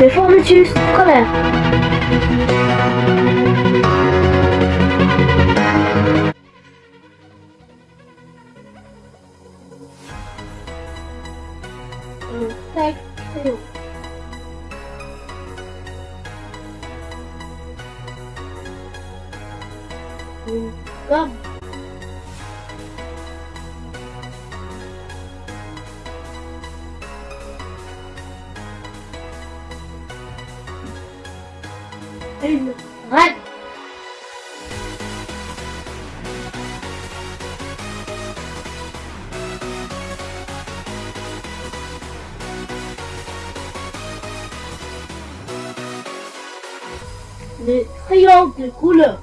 Le Formutus, première. Tac, c'est Une règle. Les triangles de couleur.